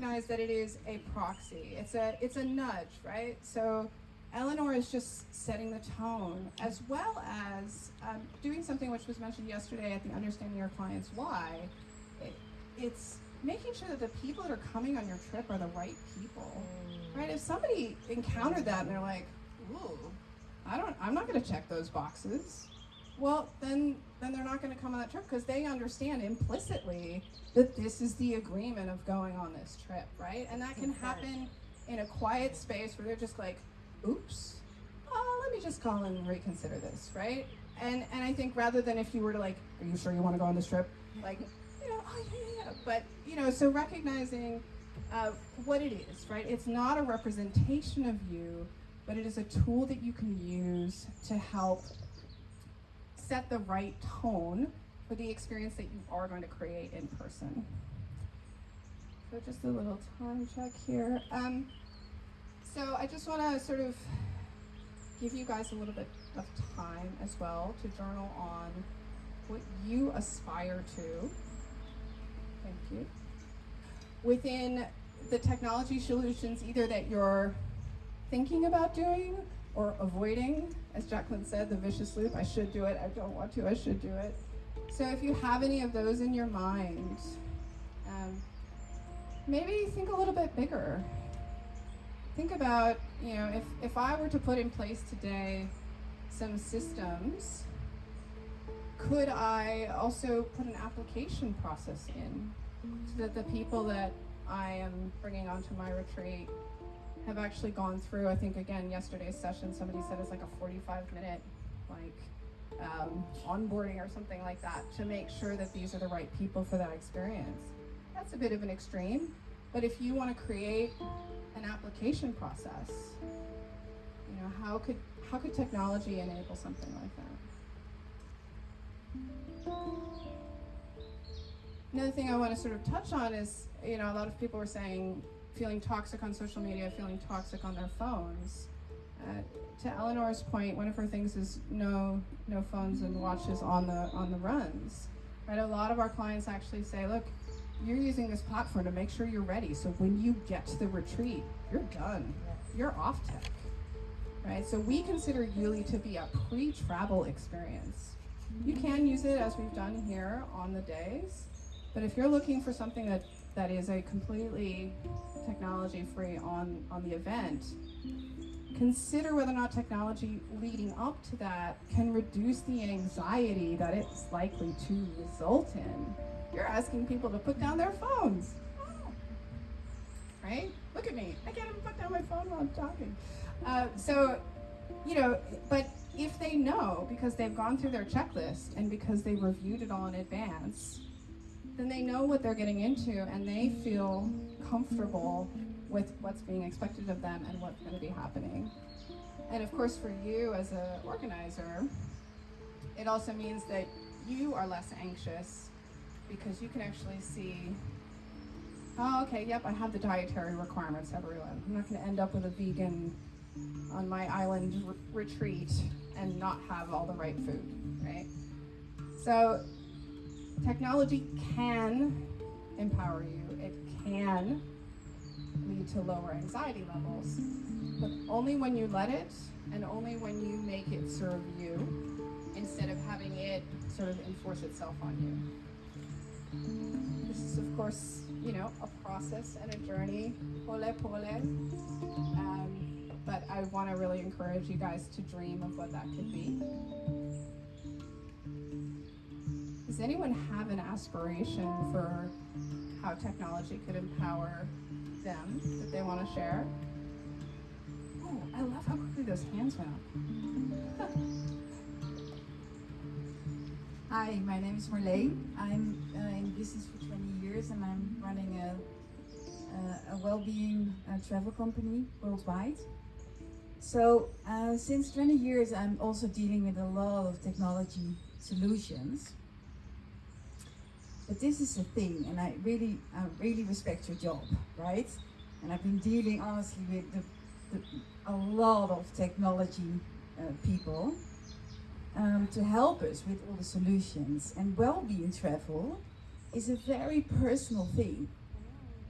recognize that it is a proxy. It's a it's a nudge, right? So Eleanor is just setting the tone, as well as um, doing something which was mentioned yesterday at the Understanding Your Clients Why. It, it's making sure that the people that are coming on your trip are the right people, right? If somebody encountered that and they're like, "Ooh, I don't, I'm not going to check those boxes," well, then then they're not going to come on that trip because they understand implicitly that this is the agreement of going on this trip, right? And that can happen in a quiet space where they're just like, "Oops, oh, let me just call and reconsider this," right? And and I think rather than if you were to like, "Are you sure you want to go on this trip?" Like, you know, oh yeah, yeah, yeah. But you know, so recognizing uh, what it is, right? It's not a representation of you, but it is a tool that you can use to help set the right tone for the experience that you are going to create in person. So just a little time check here. Um, so I just want to sort of give you guys a little bit of time as well to journal on what you aspire to. Thank you. Within the technology solutions, either that you're thinking about doing or avoiding, as Jacqueline said, the vicious loop, I should do it, I don't want to, I should do it. So if you have any of those in your mind, um, maybe think a little bit bigger. Think about, you know, if, if I were to put in place today some systems, could I also put an application process in so that the people that I am bringing onto my retreat have actually gone through, I think again, yesterday's session, somebody said it's like a 45 minute like um, onboarding or something like that to make sure that these are the right people for that experience. That's a bit of an extreme, but if you want to create an application process, you know, how could how could technology enable something like that? Another thing I want to sort of touch on is, you know, a lot of people were saying feeling toxic on social media, feeling toxic on their phones. Uh, to Eleanor's point, one of her things is no no phones and watches on the on the runs. Right, a lot of our clients actually say, look, you're using this platform to make sure you're ready. So when you get to the retreat, you're done. You're off tech. Right? So we consider Yuli to be a pre-travel experience. You can use it as we've done here on the days, but if you're looking for something that that is a completely technology free on, on the event, consider whether or not technology leading up to that can reduce the anxiety that it's likely to result in. You're asking people to put down their phones. Right? Look at me. I can't even put down my phone while I'm talking. Uh, so, you know, but if they know because they've gone through their checklist and because they reviewed it all in advance, then they know what they're getting into and they feel comfortable with what's being expected of them and what's going to be happening. And of course, for you as an organizer, it also means that you are less anxious because you can actually see, oh, okay, yep, I have the dietary requirements, everyone. I'm not going to end up with a vegan on my island re retreat and not have all the right food, right? So technology can empower you. It can lead to lower anxiety levels, but only when you let it and only when you make it serve you instead of having it sort of enforce itself on you. This is, of course, you know, a process and a journey, pole pole. Um, but I want to really encourage you guys to dream of what that could be. Does anyone have an aspiration for how technology could empower them that they want to share? Oh, I love how quickly those hands went up. Hi, my name is Marleen. I'm uh, in business for 20 years and I'm running a, a, a well-being uh, travel company worldwide. So uh, since 20 years I'm also dealing with a lot of technology solutions but this is the thing, and I really, I really respect your job, right? And I've been dealing honestly with the, the, a lot of technology uh, people um, to help us with all the solutions. And well-being travel is a very personal thing.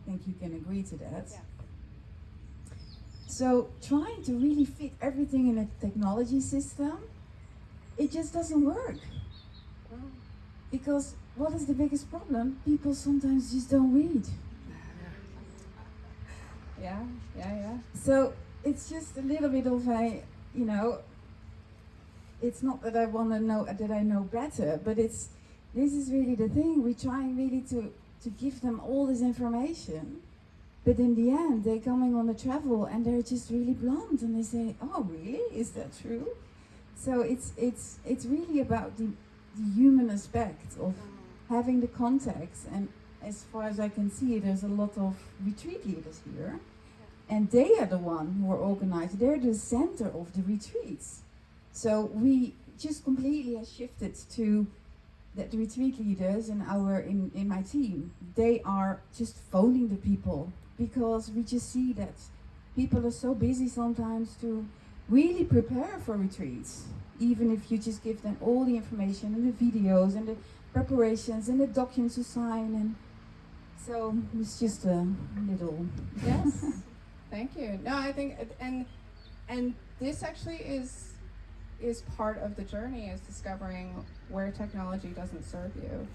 I think you can agree to that. Yeah. So trying to really fit everything in a technology system, it just doesn't work. Because what is the biggest problem? People sometimes just don't read. Yeah, yeah, yeah. So it's just a little bit of a, you know, it's not that I want to know that I know better, but it's this is really the thing. We're trying really to to give them all this information, but in the end, they're coming on the travel and they're just really blunt and they say, "Oh, really? Is that true?" So it's it's it's really about the the human aspect of having the context and as far as I can see, there's a lot of retreat leaders here, and they are the one who are organized. They're the center of the retreats. So we just completely have shifted to that the retreat leaders in our in, in my team, they are just phoning the people because we just see that people are so busy sometimes to really prepare for retreats. Even if you just give them all the information and the videos and the preparations and the documents to sign and so it's just a little Yes. Thank you. No, I think and and this actually is is part of the journey is discovering where technology doesn't serve you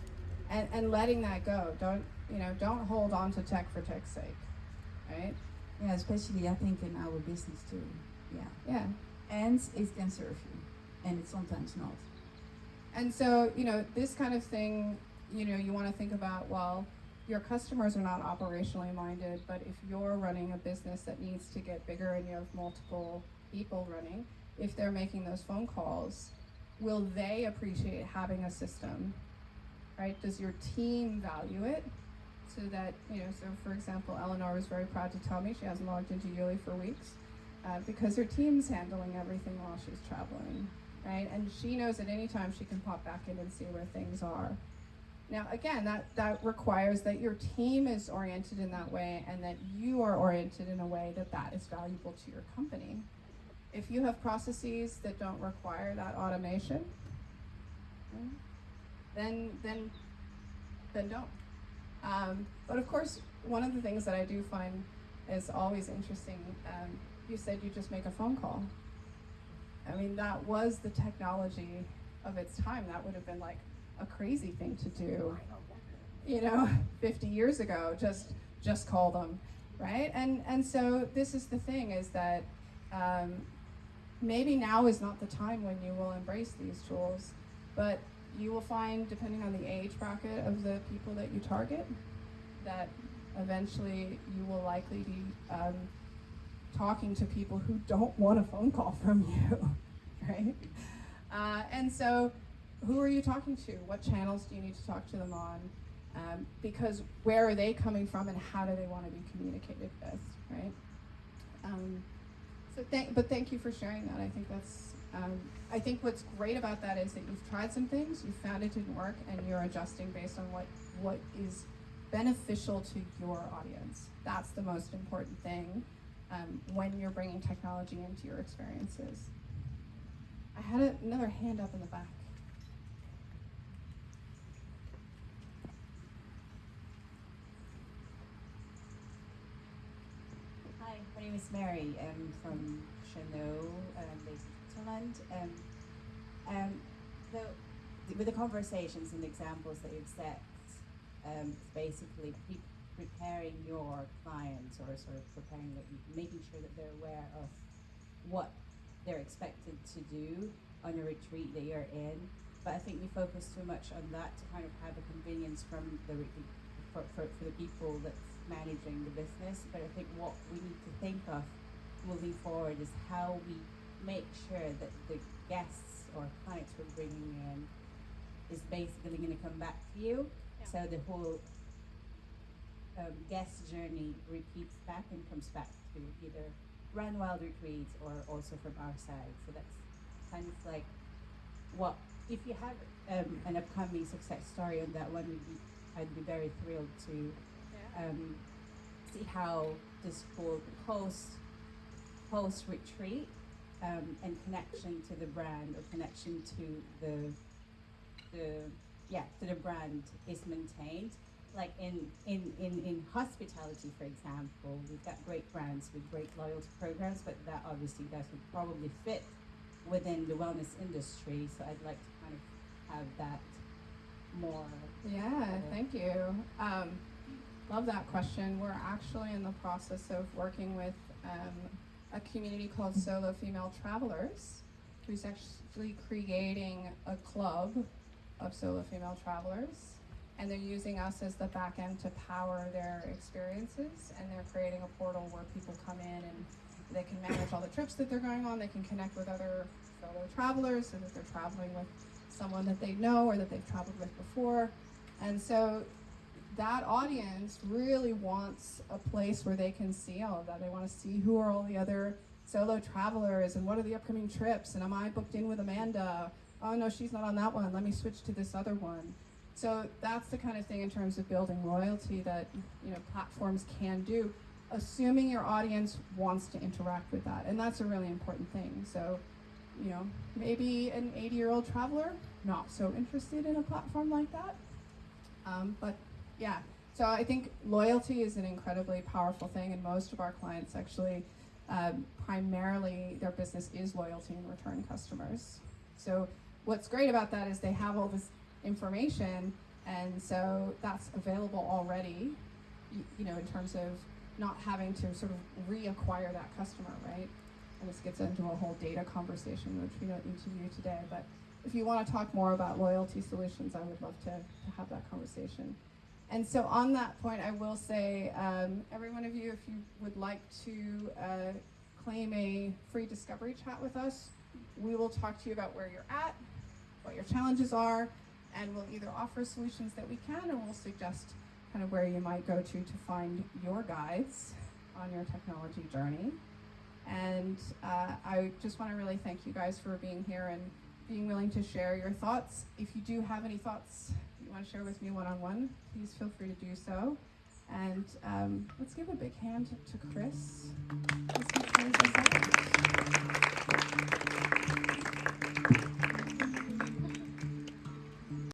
and and letting that go. Don't you know, don't hold on to tech for tech's sake. Right? yeah, especially I think in our business too. Yeah. Yeah. And it can serve you. And it's sometimes not. And so, you know, this kind of thing, you know, you want to think about, well, your customers are not operationally minded, but if you're running a business that needs to get bigger and you have multiple people running, if they're making those phone calls, will they appreciate having a system? Right? Does your team value it? So that, you know, so for example, Eleanor was very proud to tell me she hasn't logged into Yuli for weeks uh, because her team's handling everything while she's traveling, right? And she knows at any time she can pop back in and see where things are. Now, again, that, that requires that your team is oriented in that way and that you are oriented in a way that that is valuable to your company. If you have processes that don't require that automation, then then then don't. Um, but of course, one of the things that I do find is always interesting. Um, you said you just make a phone call. I mean, that was the technology of its time. That would have been like a crazy thing to do. You know, 50 years ago, just just call them, right? And and so this is the thing is that um, maybe now is not the time when you will embrace these tools, but you will find, depending on the age bracket of the people that you target, that eventually you will likely be um, talking to people who don't want a phone call from you, right? Uh, and so, who are you talking to? What channels do you need to talk to them on? Um, because where are they coming from, and how do they want to be communicated with, right? Um, so, thank, but thank you for sharing that. I think that's. Um, I think what's great about that is that you've tried some things, you found it didn't work, and you're adjusting based on what what is beneficial to your audience. That's the most important thing um, when you're bringing technology into your experiences. I had a, another hand up in the back. Hi, my name is Mary. I'm from Chanel, um, based in Switzerland. Um, um, so, with the conversations and the examples that you've set, um, basically pre- preparing your clients or sort of preparing, that making sure that they're aware of what they're expected to do on a retreat that you're in. But I think we focus too much on that to kind of have a convenience from the for, for, for the people that's managing the business. But I think what we need to think of moving forward is how we make sure that the guests or clients we're bringing in is basically going to come back to you. Yeah. So the whole um, guest journey repeats back and comes back to either Run Wild retreats or also from our side. So that's kind of like what if you have um, an upcoming success story on that one, we'd be, I'd be very thrilled to um, see how this whole post post retreat um, and connection to the brand or connection to the the yeah to the brand is maintained like in, in, in, in hospitality, for example, we've got great brands with great loyalty programs, but that obviously would probably fit within the wellness industry. So I'd like to kind of have that more. Yeah, thank you. Um, love that question. We're actually in the process of working with um, a community called Solo Female Travelers, who's actually creating a club of solo female travelers. And they're using us as the back end to power their experiences. And they're creating a portal where people come in and they can manage all the trips that they're going on. They can connect with other fellow travelers so that they're traveling with someone that they know or that they've traveled with before. And so that audience really wants a place where they can see all of that. They want to see who are all the other solo travelers and what are the upcoming trips and am I booked in with Amanda? Oh no, she's not on that one. Let me switch to this other one. So that's the kind of thing in terms of building loyalty that you know platforms can do, assuming your audience wants to interact with that. And that's a really important thing. So you know, maybe an 80 year old traveler not so interested in a platform like that. Um, but yeah, so I think loyalty is an incredibly powerful thing, and most of our clients actually, um, primarily, their business is loyalty and return customers. So what's great about that is they have all this information, and so that's available already. You, know, in terms of not having to sort of reacquire that customer, right? and this gets into a whole data conversation, which we don't need to do today. But if you want to talk more about loyalty solutions, I would love to, to have that conversation. And so, on that point, I will say, um, every one of you, if you would like to uh, claim a free discovery chat with us, we will talk to you about where you're at, what your challenges are, and we'll either offer solutions that we can or we'll suggest kind of where you might go to to find your guides on your technology journey. And uh, I just want to really thank you guys for being here and being willing to share your thoughts. If you do have any thoughts you want to share with me one on one, please feel free to do so. And um, let's give a big hand to Chris.